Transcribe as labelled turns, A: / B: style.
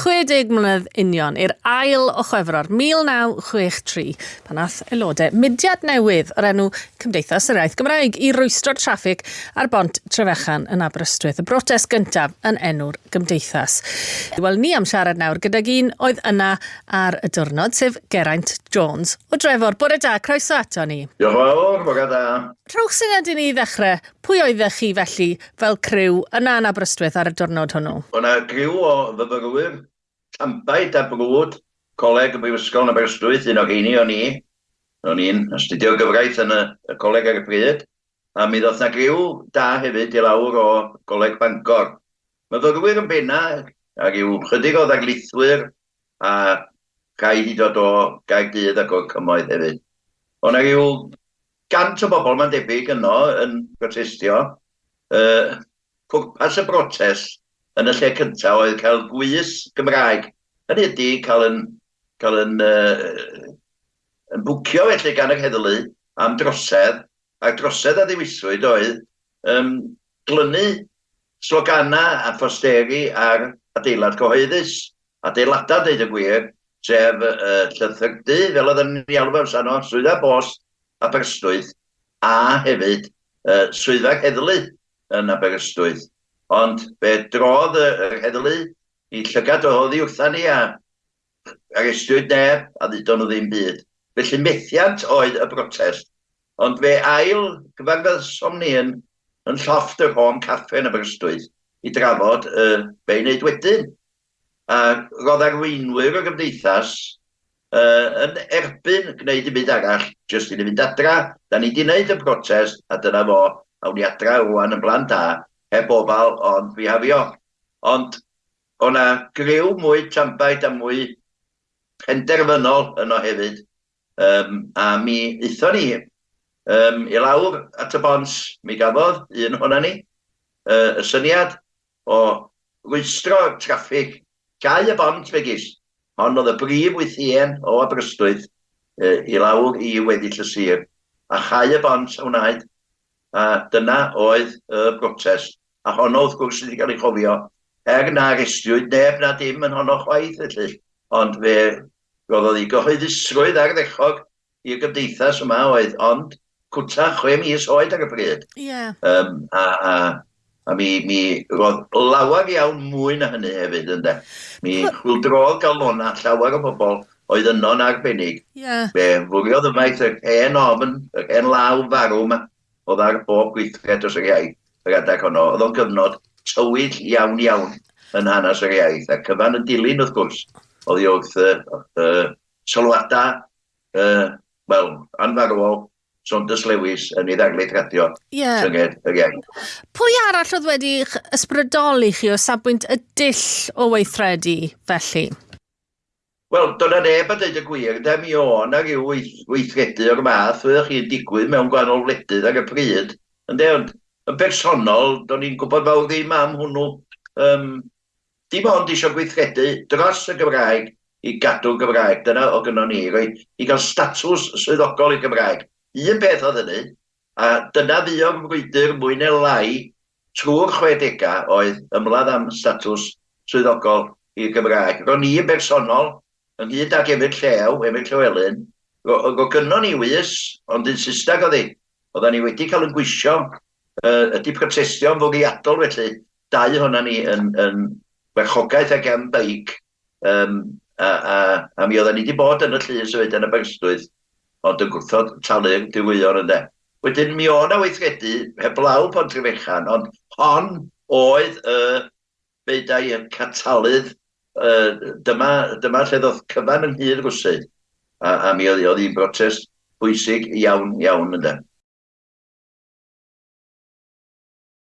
A: 60 mlynedd union i'r ail o chwefror 1963 pan ath aelodau mudiad newydd o'r enw Cymdeithas yr Iaith Gymraeg i rwystro'r traffig ar bont Trefechan yn Aberystwyth. Y brotest gyntaf yn enw'r Gymdeithas. Wel, ni am siarad nawr gyda un oedd yna ar y diwrnod, sef Geraint Jones o Drefor. Bore da, croeso ato ni.
B: Diolch yn fawr, bore da.
A: Rhowch syniad i ni ddechrau, pwy oeddech chi felly fel criw yna yn Aberystwyth ar y diwrnod hwnnw?
B: O'na griw o fyfyrwyr Siampaid a brwd, coleg y Brifysgol yn Aberystwyth, un o'r eini o'n i. O'n i'n astudio gyfraith yn y, y coleg ar y pryd, a mi ddoth na griw da hefyd i lawr o goleg Bangor. Myfyrwyr yn benna, a ryw chydig o ddaglithwyr, a rhai i dod o Gaerdydd ac o'r cymoedd hefyd. Ond na ryw gant o bobl mae'n debyg yno yn protestio, uh, pwrpas y brotest yn y lle cyntaf oedd cael gwys Gymraeg. Hynny ydy cael yn, cael yn, uh, yn bwcio felly gan yr heddlu am drosedd, a drosedd a ddiwiswyd oedd um, glynu slogana a ffosteri ar adeilad cyhoeddus, adeilada dweud y gwir, sef uh, llythyrdu, fel oedd yn iawn fel sano, swyddfa bost Aberystwyth, a hefyd uh, swyddfa heddlu yn Aberystwyth. Ond be drodd y, yr heddlu i llygad o hoddi wrtha ni a arestwyd neb a ddudon nhw ddim byd. Felly methiant oedd y brotest. Ond fe ail gyfarfyddosom ni yn, yn llofft yr hon caffe yn Aberystwyth i drafod uh, be i wneud wedyn. A roedd arweinwyr o gymdeithas uh, yn erbyn gwneud dim byd arall, jyst i ni fynd adra, da ni wedi gwneud y protest, a dyna fo, awn ni adra rwan yn blaen da, heb ofal, ond fi hafio. Ond o'na griw mwy trampaid a mwy penderfynol yno hefyd. Um, a mi eitho ni um, i lawr at y bons, mi gafodd un hwnna ni, uh, y syniad o rwystro traffig, gau y bont fegis, ond oedd y brif wythien o Aberystwyth uh, i lawr i weddill y sir, a chau y bont a wnaed, a dyna oedd y brotest a honno wrth gwrs wedi cael ei chofio, er na gestiwyd neb na dim yn honno chwaith felly, ond fe gofod i gyhoeddusrwydd ar ddechog i'r gymdeithas yma oedd, ond cwta chwe mis oed ar y bryd.
A: Yeah.
B: Um, a, a, a mi, mi roedd lawer iawn mwy na hynny hefyd ynde. Mi chwildrodd galona llawer o bobl oedd yno'n arbennig.
A: Yeah.
B: Be fwriodd ymaith yr hen ofn, yr hen law farw yma, oedd ar bob gweithred os yr iaith y gadeg honno. Oedd o'n gyfnod tywyll iawn iawn yn hanes yr iaith. A cyfan yn dilyn wrth gwrs, oedd i wrth uh, uh, sylwadau, uh, wel, anfarwol, Saunders Lewis yn ei ddarlith radio
A: yeah.
B: synged yr iaith.
A: Pwy arall oedd wedi ysbrydoli chi o safbwynt y dill o weithredu felly?
B: Wel, dyna neb a dweud y gwir, da mi o na ryw weithredu o'r math, fyddwch chi'n digwydd mewn gwahanol wledydd ar y pryd, ynddo, ond yn bersonol, do'n i'n gwybod fel ddim am hwnnw, um, dim ond eisiau gweithredu dros y Gymraeg i gadw Gymraeg. Dyna o gynnon ni, roi, i gael statws swyddogol i Gymraeg. Un beth oedd hynny, a dyna fi o'r frwydr mwy neu lai trwy'r 60 oedd ymladd am statws swyddogol i'r Gymraeg. Ro'n i yn bersonol, ynghyd ag Emil Llew, Emil Llywelyn, ro, ro gynnon ni wys, ond yn Saesneg oedd hi. Oedden ni wedi cael yn gwisio uh, ydy protestio'n fwriadol felly, dau hwnna ni yn, yn werchogaeth ag am beic, um, a, a, a mi oedden ni wedi bod yn y llys hefyd yn y Berstwydd, ond yn gwrthod talu'r diwyr ynddo. Wedyn mi o na weithredu heblaw Pontryfechan, ond hon oedd y uh, beidau yn catalydd uh, dyma, dyma lle ddodd cyfan yn Nghyd Rwsyd. A, a mi oedd hi'n brotest bwysig iawn, iawn ynddo.